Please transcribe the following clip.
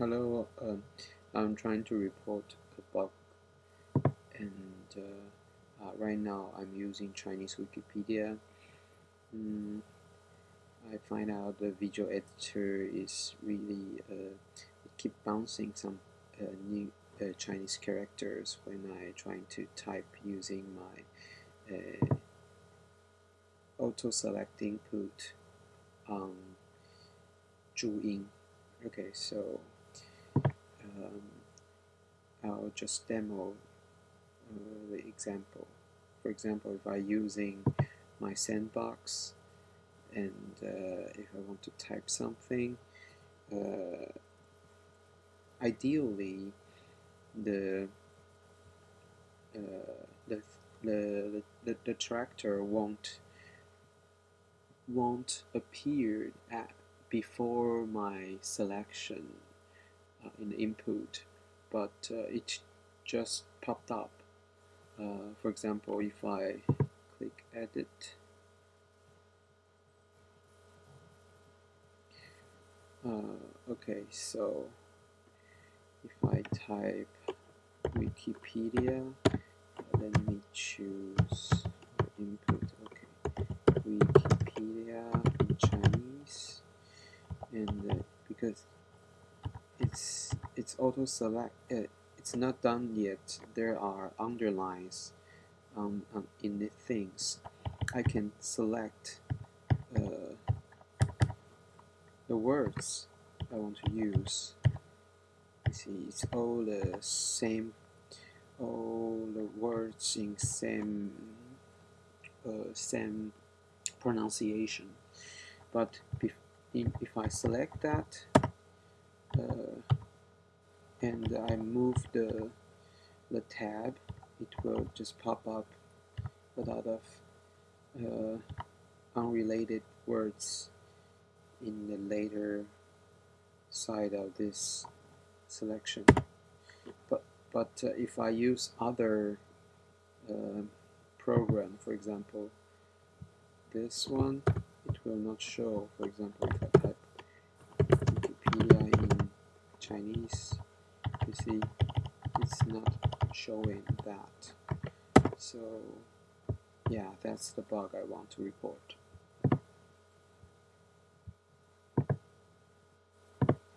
Hello, um, I'm trying to report a bug and uh, uh, right now I'm using Chinese Wikipedia. Mm, I find out the visual editor is really uh, keep bouncing some uh, new uh, Chinese characters when I trying to type using my uh, auto select input on Zhuyin. Okay, so um, I'll just demo uh, the example. For example, if I'm using my sandbox and uh, if I want to type something, uh, ideally the, uh, the, the, the, the tractor won't won't appear at before my selection uh, in input, but uh, it just popped up. Uh, for example, if I click edit, okay, so if I type Wikipedia, let me choose input, okay, Wikipedia in Chinese, and uh, because it's it's auto select uh, it's not done yet. There are underlines um, um, in the things. I can select uh, the words I want to use. You see it's all the same all the words in same uh, same pronunciation. But if, if I select that uh, and I move the the tab. It will just pop up a lot of uh, unrelated words in the later side of this selection. But but uh, if I use other uh, program for example this one it will not show for example if I type Chinese you see it's not showing that. So yeah that's the bug I want to report